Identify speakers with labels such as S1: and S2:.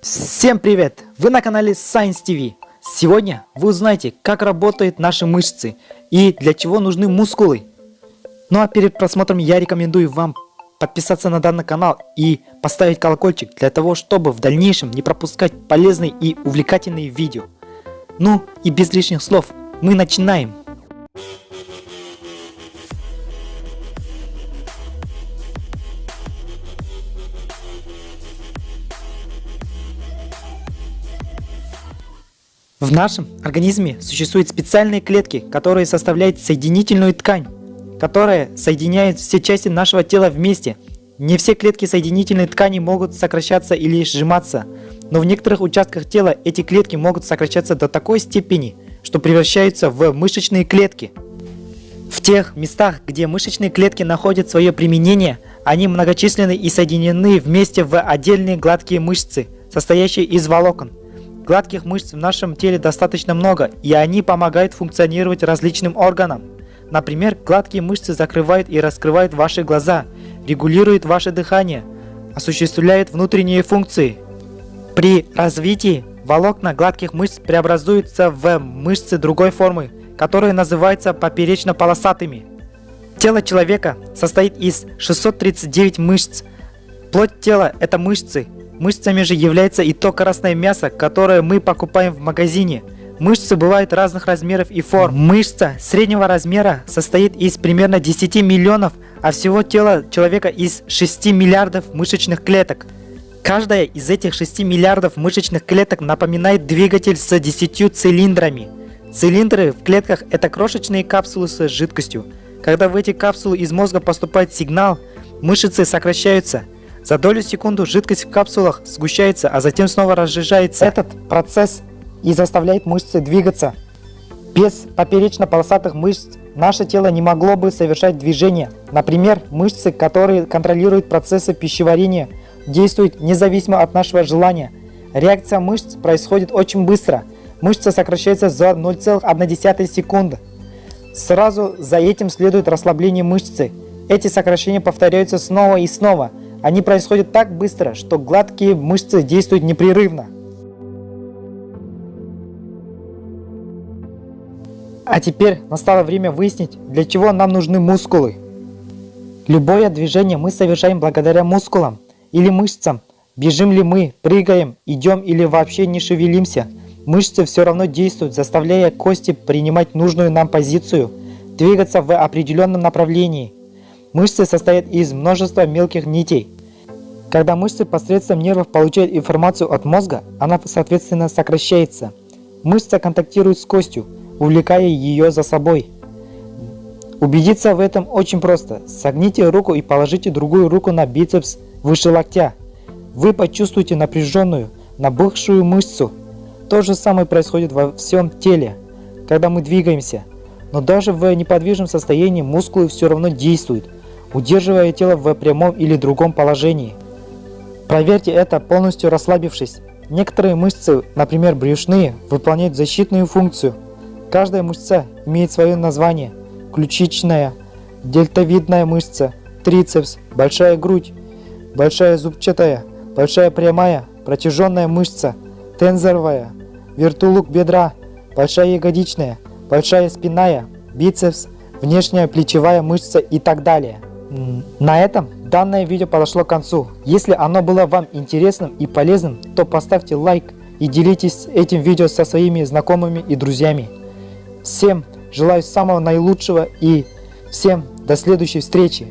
S1: Всем привет! Вы на канале Science TV. Сегодня вы узнаете, как работают наши мышцы и для чего нужны мускулы. Ну а перед просмотром я рекомендую вам подписаться на данный канал и поставить колокольчик для того, чтобы в дальнейшем не пропускать полезные и увлекательные видео. Ну и без лишних слов, мы начинаем! В нашем организме существуют специальные клетки, которые составляют соединительную ткань, которая соединяет все части нашего тела вместе. Не все клетки соединительной ткани могут сокращаться или сжиматься, но в некоторых участках тела эти клетки могут сокращаться до такой степени, что превращаются в мышечные клетки. В тех местах, где мышечные клетки находят свое применение, они многочисленны и соединены вместе в отдельные гладкие мышцы, состоящие из волокон. Гладких мышц в нашем теле достаточно много, и они помогают функционировать различным органам. Например, гладкие мышцы закрывают и раскрывают ваши глаза, регулируют ваше дыхание, осуществляют внутренние функции. При развитии волокна гладких мышц преобразуются в мышцы другой формы, которые называются поперечно-полосатыми. Тело человека состоит из 639 мышц. Плоть тела – это мышцы, Мышцами же является и то красное мясо, которое мы покупаем в магазине. Мышцы бывают разных размеров и форм. Мышца среднего размера состоит из примерно 10 миллионов, а всего тела человека из 6 миллиардов мышечных клеток. Каждая из этих 6 миллиардов мышечных клеток напоминает двигатель с 10 цилиндрами. Цилиндры в клетках это крошечные капсулы с жидкостью. Когда в эти капсулы из мозга поступает сигнал, мышцы сокращаются – за долю секунду жидкость в капсулах сгущается, а затем снова разжижается. Этот процесс и заставляет мышцы двигаться. Без поперечно-полосатых мышц наше тело не могло бы совершать движения. Например, мышцы, которые контролируют процессы пищеварения, действуют независимо от нашего желания. Реакция мышц происходит очень быстро. Мышца сокращается за 0,1 секунды. Сразу за этим следует расслабление мышцы. Эти сокращения повторяются снова и снова – они происходят так быстро, что гладкие мышцы действуют непрерывно. А теперь настало время выяснить, для чего нам нужны мускулы. Любое движение мы совершаем благодаря мускулам или мышцам. Бежим ли мы, прыгаем, идем или вообще не шевелимся, мышцы все равно действуют, заставляя кости принимать нужную нам позицию, двигаться в определенном направлении – Мышцы состоят из множества мелких нитей. Когда мышцы посредством нервов получают информацию от мозга, она соответственно сокращается. Мышца контактирует с костью, увлекая ее за собой. Убедиться в этом очень просто. Согните руку и положите другую руку на бицепс выше локтя. Вы почувствуете напряженную, набухшую мышцу. То же самое происходит во всем теле, когда мы двигаемся. Но даже в неподвижном состоянии мускулы все равно действуют – удерживая тело в прямом или другом положении. Проверьте это полностью расслабившись. Некоторые мышцы, например брюшные, выполняют защитную функцию. Каждая мышца имеет свое название. Ключичная, дельтовидная мышца, трицепс, большая грудь, большая зубчатая, большая прямая, протяженная мышца, тензоровая, вертулук бедра, большая ягодичная, большая спинная, бицепс, внешняя плечевая мышца и так далее. На этом данное видео подошло к концу. Если оно было вам интересным и полезным, то поставьте лайк и делитесь этим видео со своими знакомыми и друзьями. Всем желаю самого наилучшего и всем до следующей встречи.